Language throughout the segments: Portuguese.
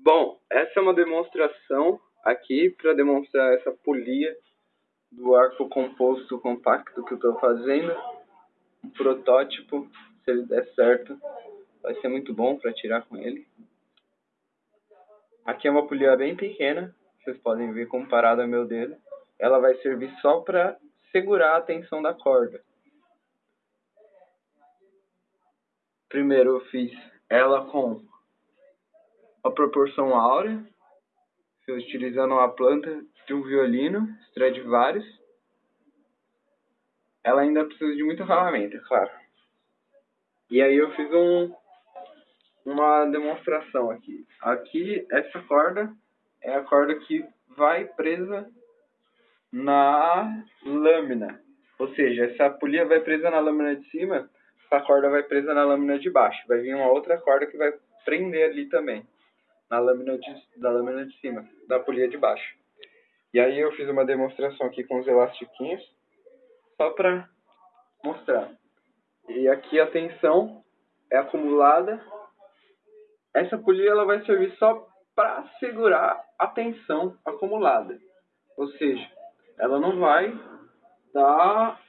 Bom, essa é uma demonstração aqui para demonstrar essa polia do arco composto compacto que eu estou fazendo. Um protótipo, se ele der certo, vai ser muito bom para tirar com ele. Aqui é uma polia bem pequena, vocês podem ver comparado ao meu dedo. Ela vai servir só para segurar a tensão da corda. Primeiro eu fiz ela com a proporção áurea, utilizando uma planta de um violino, Stradivarius. Ela ainda precisa de muito acabamento, é claro. E aí eu fiz um, uma demonstração aqui. Aqui, essa corda é a corda que vai presa na lâmina. Ou seja, essa polia vai presa na lâmina de cima, essa corda vai presa na lâmina de baixo. Vai vir uma outra corda que vai prender ali também na lâmina de, da lâmina de cima, da polia de baixo. E aí eu fiz uma demonstração aqui com os elastiquinhos, só para mostrar. E aqui a tensão é acumulada. Essa polia ela vai servir só para segurar a tensão acumulada. Ou seja, ela não vai dar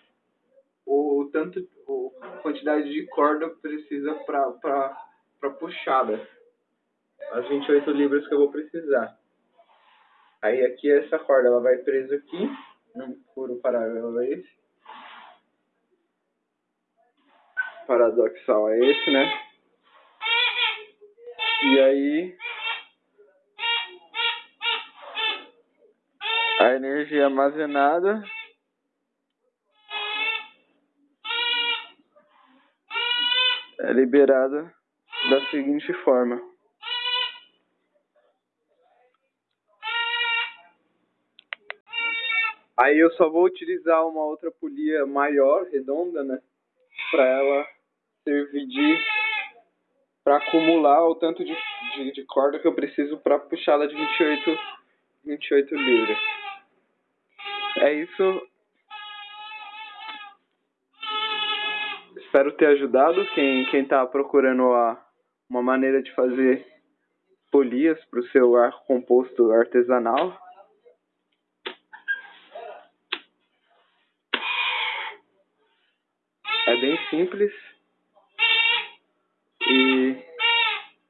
o, tanto a quantidade de corda precisa para puxada as 28 libras que eu vou precisar. Aí aqui essa corda ela vai presa aqui, num furo paralelo a esse. Paradoxal é esse, né? E aí a energia armazenada é liberada da seguinte forma. Aí eu só vou utilizar uma outra polia maior, redonda, né? Pra ela servir de... Pra acumular o tanto de, de, de corda que eu preciso pra puxá-la de 28, 28 libras. É isso. Espero ter ajudado quem, quem tá procurando a, uma maneira de fazer polias para o seu arco composto artesanal. É bem simples. E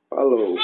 falou.